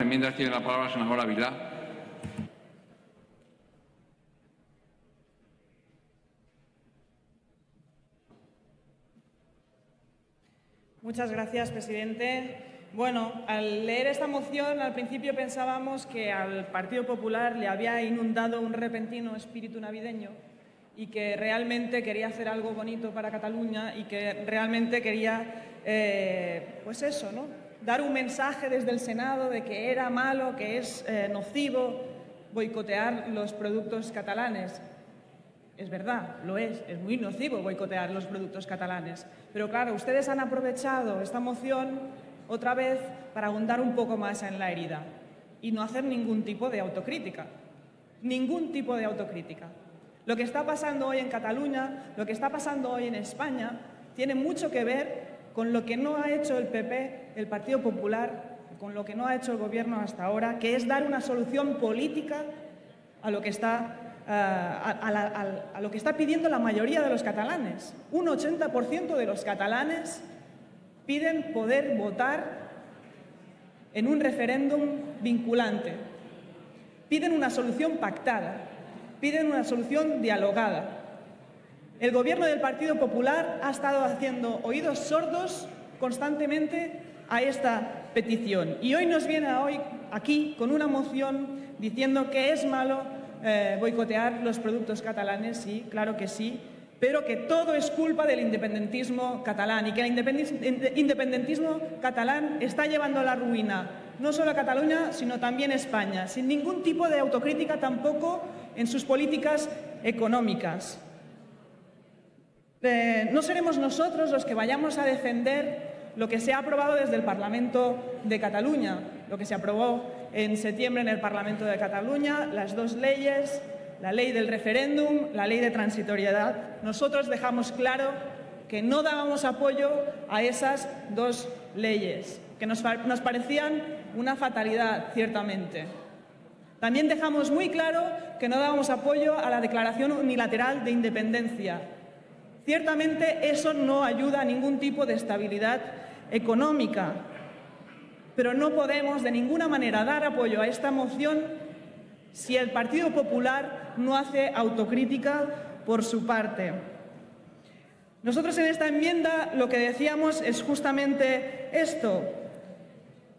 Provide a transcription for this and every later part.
enmiendas tiene la palabra la senadora Vilá. Muchas gracias, presidente. Bueno, al leer esta moción, al principio pensábamos que al Partido Popular le había inundado un repentino espíritu navideño y que realmente quería hacer algo bonito para Cataluña y que realmente quería, eh, pues eso, ¿no? Dar un mensaje desde el Senado de que era malo, que es eh, nocivo boicotear los productos catalanes. Es verdad, lo es, es muy nocivo boicotear los productos catalanes. Pero claro, ustedes han aprovechado esta moción otra vez para ahondar un poco más en la herida y no hacer ningún tipo de autocrítica. Ningún tipo de autocrítica. Lo que está pasando hoy en Cataluña, lo que está pasando hoy en España, tiene mucho que ver con lo que no ha hecho el PP, el Partido Popular, con lo que no ha hecho el Gobierno hasta ahora, que es dar una solución política a lo que está, eh, a, lo que está pidiendo la mayoría de los catalanes. Un 80% de los catalanes piden poder votar en un referéndum vinculante. Piden una solución pactada, piden una solución dialogada. El Gobierno del Partido Popular ha estado haciendo oídos sordos constantemente a esta petición y hoy nos viene hoy aquí con una moción diciendo que es malo eh, boicotear los productos catalanes, sí, claro que sí, pero que todo es culpa del independentismo catalán y que el independentismo catalán está llevando a la ruina no solo a Cataluña, sino también a España, sin ningún tipo de autocrítica tampoco en sus políticas económicas. No seremos nosotros los que vayamos a defender lo que se ha aprobado desde el Parlamento de Cataluña, lo que se aprobó en septiembre en el Parlamento de Cataluña, las dos leyes la ley del referéndum, la ley de transitoriedad. Nosotros dejamos claro que no dábamos apoyo a esas dos leyes, que nos parecían una fatalidad, ciertamente. También dejamos muy claro que no dábamos apoyo a la declaración unilateral de independencia. Ciertamente eso no ayuda a ningún tipo de estabilidad económica, pero no podemos de ninguna manera dar apoyo a esta moción si el Partido Popular no hace autocrítica por su parte. Nosotros en esta enmienda lo que decíamos es justamente esto,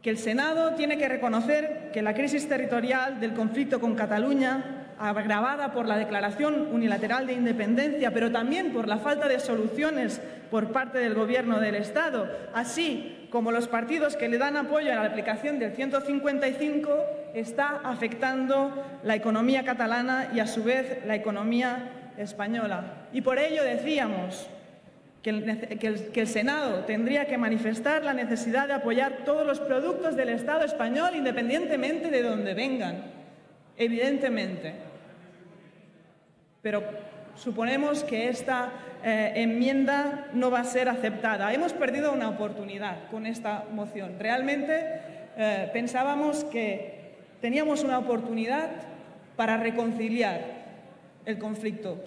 que el Senado tiene que reconocer que la crisis territorial del conflicto con Cataluña agravada por la declaración unilateral de independencia, pero también por la falta de soluciones por parte del Gobierno del Estado, así como los partidos que le dan apoyo a la aplicación del 155, está afectando la economía catalana y, a su vez, la economía española. Y por ello decíamos que el, Senado tendría que manifestar la necesidad de apoyar todos los productos del Estado español, independientemente de dónde vengan evidentemente. Pero suponemos que esta eh, enmienda no va a ser aceptada. Hemos perdido una oportunidad con esta moción. Realmente eh, pensábamos que teníamos una oportunidad para reconciliar el conflicto,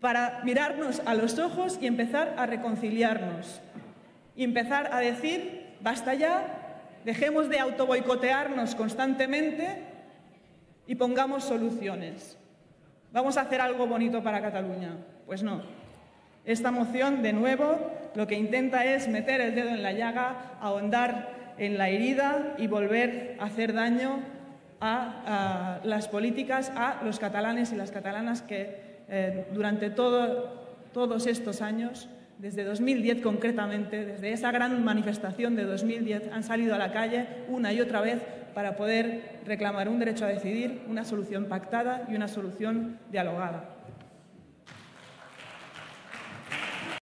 para mirarnos a los ojos y empezar a reconciliarnos y empezar a decir, basta ya, dejemos de autoboicotearnos constantemente y pongamos soluciones. ¿Vamos a hacer algo bonito para Cataluña? Pues no. Esta moción, de nuevo, lo que intenta es meter el dedo en la llaga, ahondar en la herida y volver a hacer daño a, las políticas, a los catalanes y las catalanas que eh, durante todos estos años, desde 2010 concretamente, desde esa gran manifestación de 2010, han salido a la calle una y otra vez para poder reclamar un derecho a decidir, una solución pactada y una solución dialogada.